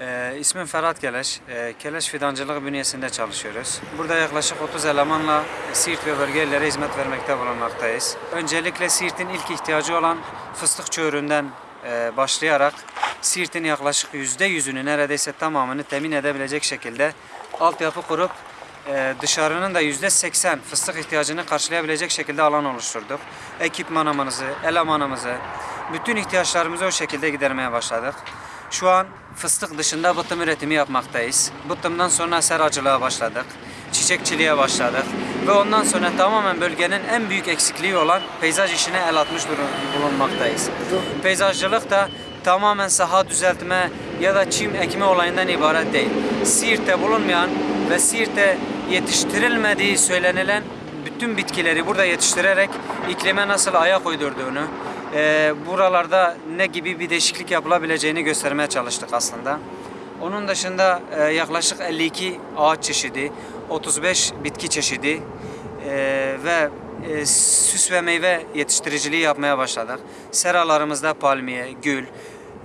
Ee, ismim Ferhat Keleş. Ee, Keleş Fidancılık bünyesinde çalışıyoruz. Burada yaklaşık 30 elemanla Siirt ve bölge illere hizmet vermekte bulunmaktayız. Öncelikle Siirt'in ilk ihtiyacı olan fıstık çöğüründen e, başlayarak Siirt'in yaklaşık %100'ünü neredeyse tamamını temin edebilecek şekilde altyapı kurup e, dışarının da %80 fıstık ihtiyacını karşılayabilecek şekilde alan oluşturduk. Ekipmanımızı, elemanımızı, bütün ihtiyaçlarımızı o şekilde gidermeye başladık. Şu an fıstık dışında bıtım üretimi yapmaktayız. Bıtımdan sonra seracılığa başladık. Çiçekçiliğe başladık. Ve ondan sonra tamamen bölgenin en büyük eksikliği olan peyzaj işine el atmış bulunmaktayız. Peyzajcılık da tamamen saha düzeltme ya da çim ekme olayından ibaret değil. Siirt'te bulunmayan ve Siirt'te yetiştirilmediği söylenilen bütün bitkileri burada yetiştirerek iklime nasıl ayak uydurduğunu, e, buralarda ne gibi bir değişiklik yapılabileceğini göstermeye çalıştık aslında. Onun dışında e, yaklaşık 52 ağaç çeşidi, 35 bitki çeşidi e, ve e, süs ve meyve yetiştiriciliği yapmaya başladık. Seralarımızda palmiye, gül,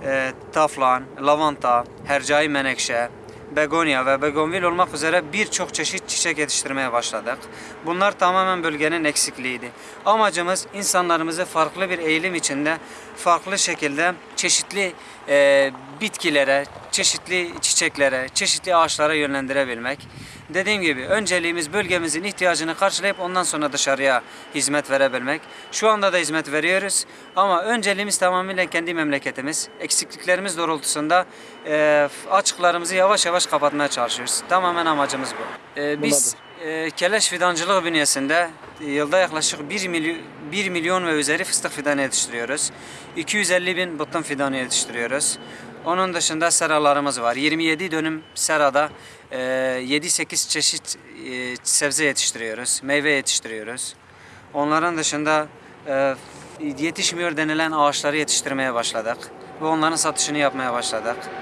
e, taflan, lavanta, hercai menekşe, begonya ve begonvil olmak üzere birçok çeşit çiçek yetiştirmeye başladık. Bunlar tamamen bölgenin eksikliğiydi. Amacımız insanlarımızı farklı bir eğilim içinde farklı şekilde çeşitli e, bitkilere, çeşitli çiçeklere, çeşitli ağaçlara yönlendirebilmek. Dediğim gibi önceliğimiz bölgemizin ihtiyacını karşılayıp ondan sonra dışarıya hizmet verebilmek. Şu anda da hizmet veriyoruz ama önceliğimiz tamamıyla kendi memleketimiz. Eksikliklerimiz doğrultusunda e, açıklarımızı yavaş yavaş kapatmaya çalışıyoruz. Tamamen amacımız bu. E, biz e, Keleş Fidancılık bünyesinde yılda yaklaşık 1 milyon, 1 milyon ve üzeri fıstık fidanı yetiştiriyoruz. 250 bin bıttım fidanı yetiştiriyoruz. Onun dışında seralarımız var. 27 dönüm serada e, 7-8 çeşit e, sebze yetiştiriyoruz. Meyve yetiştiriyoruz. Onların dışında e, yetişmiyor denilen ağaçları yetiştirmeye başladık. Ve onların satışını yapmaya başladık.